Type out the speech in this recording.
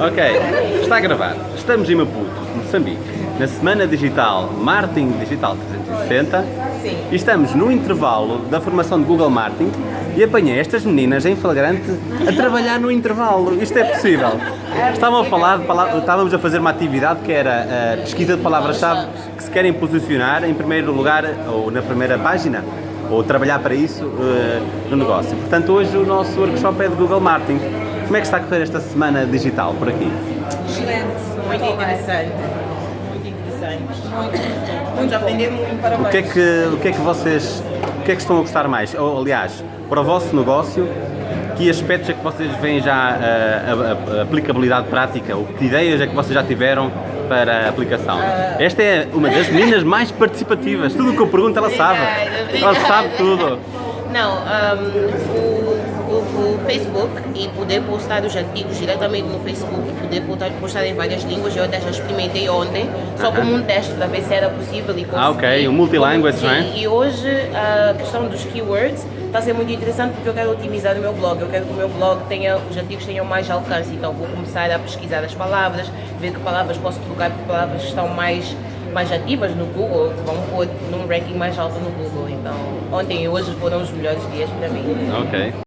Ok, está a gravar. Estamos em Maputo, Moçambique, na Semana Digital Marketing Digital 360 Sim. e estamos no intervalo da formação de Google Marketing e apanhei estas meninas em flagrante a trabalhar no intervalo. Isto é possível. Estavam a falar, estávamos a fazer uma atividade que era a pesquisa de palavras-chave que se querem posicionar em primeiro lugar ou na primeira página ou trabalhar para isso eh, no negócio. Portanto, hoje o nosso workshop é de Google Marketing. Como é que está a correr esta semana digital por aqui? Excelente. Muito interessante. Muito interessante. Muito. Vamos aprender muito. Parabéns. O que é que, o que, é que vocês o que é que estão a gostar mais? Ou, aliás, para o vosso negócio, que aspectos é que vocês veem já a, a- a aplicabilidade prática? Ou que ideias é que vocês já tiveram para a aplicação? Esta é uma das meninas mais participativas. Tudo o que eu pergunto ela sabe. Obrigada, Ela sabe tudo. Não, um, o Facebook e poder postar os artigos diretamente no Facebook e poder postar, em várias línguas, eu até já experimentei ontem, só como um teste para ver se era possível e consegui. Ah, ok, o multilanguage, não é? E hoje a questão dos keywords está a ser muito interessante porque eu quero otimizar o meu blog, eu quero que o meu blog tenha, os artigos tenham mais alcance, então vou começar a pesquisar as palavras, ver que palavras posso trocar por palavras que estão mais mais ativas no Google, vão pôr num ranking mais alto no Google. Então, ontem e hoje foram os melhores dias para mim. Ok.